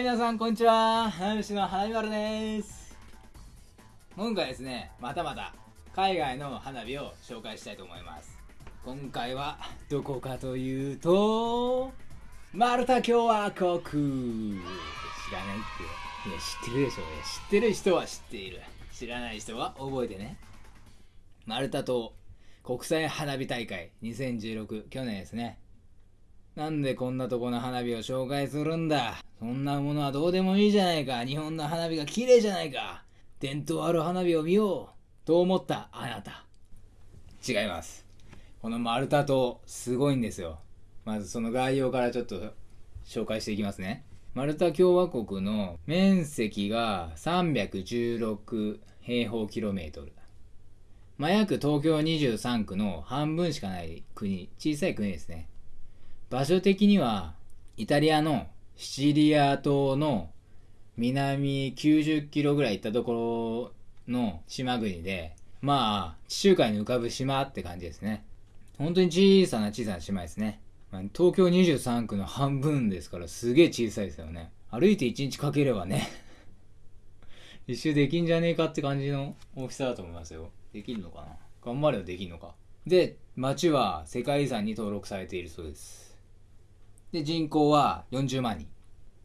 はい、皆さん、こんにちは。花火師の花火丸です。今回ですね、またまた海外の花火を紹介したいと思います。今回はどこかというと、マルタ共和国。知らないって。いや、知ってるでしょ。いや知ってる人は知っている。知らない人は覚えてね。マルタ島国際花火大会2016去年ですね。なんでこんなとこの花火を紹介するんだ？そんなものはどうでもいいじゃないか日本の花火が綺麗じゃないか伝統ある花火を見ようと思ったあなた。違います。このマルタ島、すごいんですよ。まずその概要からちょっと紹介していきますね。マルタ共和国の面積が316平方キロメートル。まあ、約東京23区の半分しかない国、小さい国ですね。場所的には、イタリアのシチリア島の南90キロぐらい行ったところの島国で、まあ、地中海に浮かぶ島って感じですね。本当に小さな小さな島ですね。東京23区の半分ですからすげえ小さいですよね。歩いて1日かければね、一周できんじゃねえかって感じの大きさだと思いますよ。できるのかな？頑張ればできるのか。で、町は世界遺産に登録されているそうです。で、人口は40万人。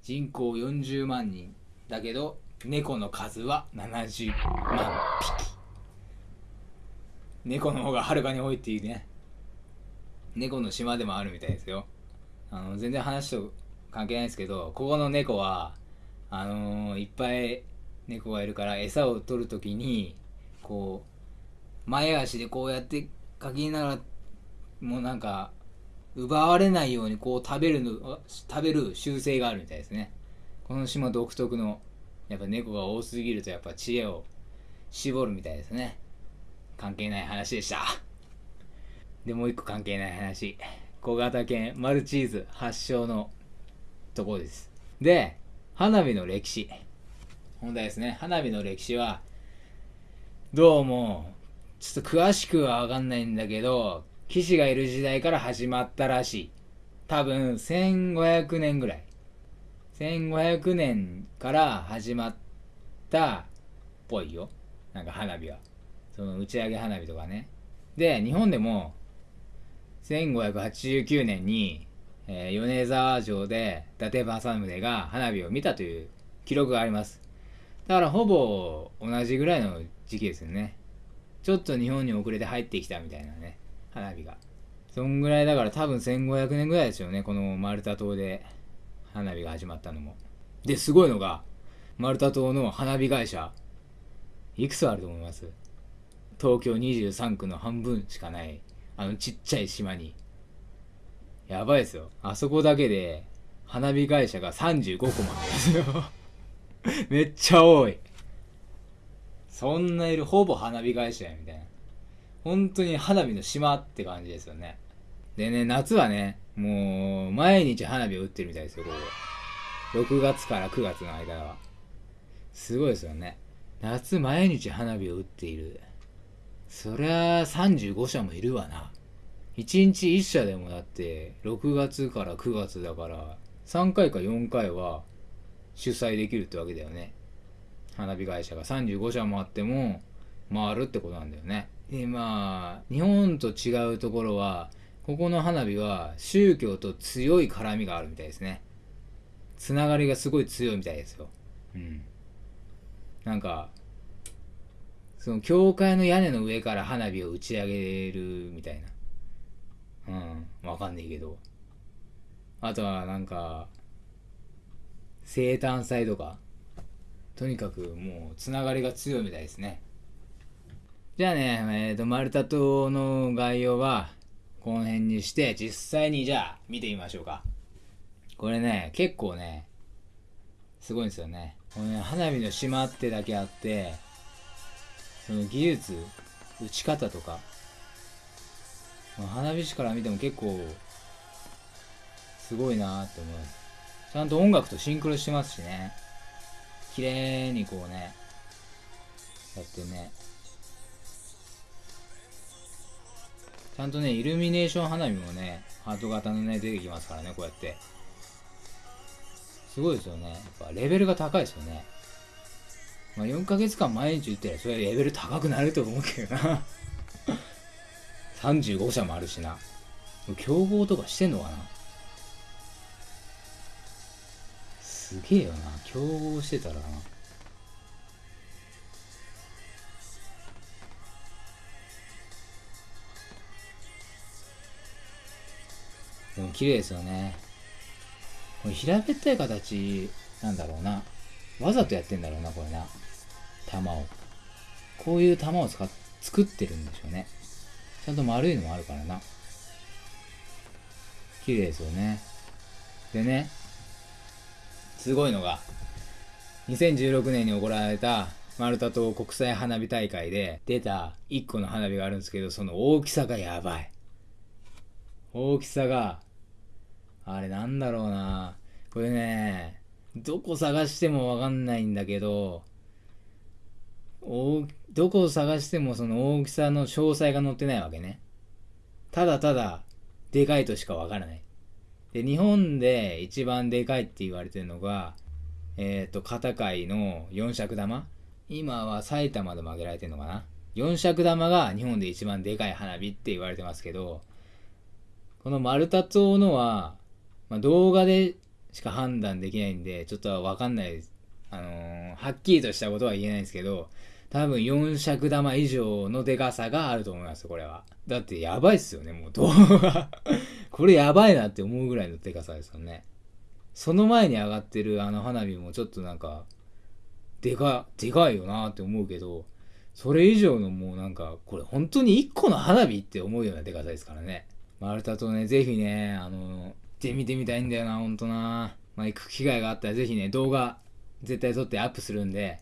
人口40万人だけど、猫の数は70万匹。猫の方がはるかに多いっていうね。猫の島でもあるみたいですよ。あの、全然話と関係ないですけど、ここの猫は、あのーいっぱい猫がいるから餌を取るときに、こう、前足でこうやってかきながら、もうなんか、奪われないようにこう食べるの、食べる習性があるみたいですね。この島独特の、やっぱ猫が多すぎるとやっぱ知恵を絞るみたいですね。関係ない話でした。で、もう一個関係ない話。小型犬マルチーズ発祥のところです。で、花火の歴史。本題ですね。花火の歴史は、どうも、ちょっと詳しくはわかんないんだけど、騎士がいる時代から始まったらしい。多分、1500年ぐらい。1500年から始まったっぽいよ。なんか花火は。その打ち上げ花火とかね。で、日本でも、1589年に、えー米沢城で伊達政宗が花火を見たという記録があります。だからほぼ同じぐらいの時期ですよね。ちょっと日本に遅れて入ってきたみたいなね、花火が。そんぐらいだから多分1500年ぐらいですよね、このマルタ島で花火が始まったのも。で、すごいのが、マルタ島の花火会社、いくつあると思います？東京23区の半分しかない、あのちっちゃい島に。やばいですよ。あそこだけで、花火会社が35個もあるんですよ。めっちゃ多い。そんないる、ほぼ花火会社や、みたいな。本当に花火の島って感じですよね。でね、夏はね、もう、毎日花火を打ってるみたいですよ、ここ。6月から9月の間は。すごいですよね。夏毎日花火を打っている。そりゃ35社もいるわな。1日1社でもだって、6月から9月だから、3回か4回は主催できるってわけだよね。花火会社が35社もあっても回るってことなんだよね。で、まあ、日本と違うところは、ここの花火は宗教と強い絡みがあるみたいですね。つながりがすごい強いみたいですよ。うん。なんか、その教会の屋根の上から花火を打ち上げるみたいな。うん、わかんないけど。あとはなんか、生誕祭とか、とにかくもうつながりが強いみたいですね。じゃあね、えっ、と、マルタ島の概要は、この辺にして、実際にじゃあ見てみましょうか。これね、結構ね、すごいんですよね。このね、花火の島ってだけあって、その技術、打ち方とか、花火師から見ても結構、すごいなーって思います。ちゃんと音楽とシンクロしてますしね。綺麗にこうね、やってね。ちゃんとね、イルミネーション花火もね、ハート型のね、出てきますからね、こうやって。すごいですよね。やっぱレベルが高いですよね。まあ、4ヶ月間毎日打ってりゃそれレベル高くなると思うけどな35社もあるしな。競合とかしてんのかなすげえよな。競合してたらな。でも綺麗ですよね。これ平べったい形なんだろうな。わざとやってんだろうな、これな。玉を。こういう玉を使っ作ってるんでしょうね。ちゃんと丸いのもあるからな。綺麗ですよね。でね、すごいのが、2016年に行われたマルタ島国際花火大会で出た1個の花火があるんですけど、その大きさがやばい。大きさが、あれなんだろうな。これね、どこ探してもわかんないんだけど、どこを探してもその大きさの詳細が載ってないわけね。ただただ、でかいとしかわからない。で、日本で一番でかいって言われてるのが、えっ、ー、と、片貝の4尺玉今は埼玉でも挙げられてるのかな ?4 尺玉が日本で一番でかい花火って言われてますけど、この丸太町のは、まあ、動画でしか判断できないんで、ちょっとわかんないです。あのー、はっきりとしたことは言えないんですけど、多分4尺玉以上のでかさがあると思います、これは。だってやばいっすよね、もう動画 これやばいなって思うぐらいのでかさですよね。その前に上がってるあの花火もちょっとなんか、でか、でかいよなって思うけど、それ以上のもうなんか、これ本当に1個の花火って思うようなでかさですからね。マルタとね、ぜひね、あの、行ってみてみたいんだよな、ほんとな。まあ、行く機会があったらぜひね、動画絶対撮ってアップするんで、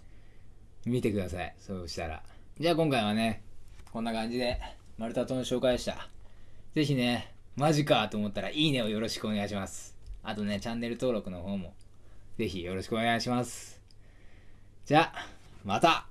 見てください。そうしたら。じゃあ今回はね、こんな感じで、マルタ島の紹介でした。ぜひね、マジかと思ったらいいねをよろしくお願いします。あとね、チャンネル登録の方も、ぜひよろしくお願いします。じゃあ、また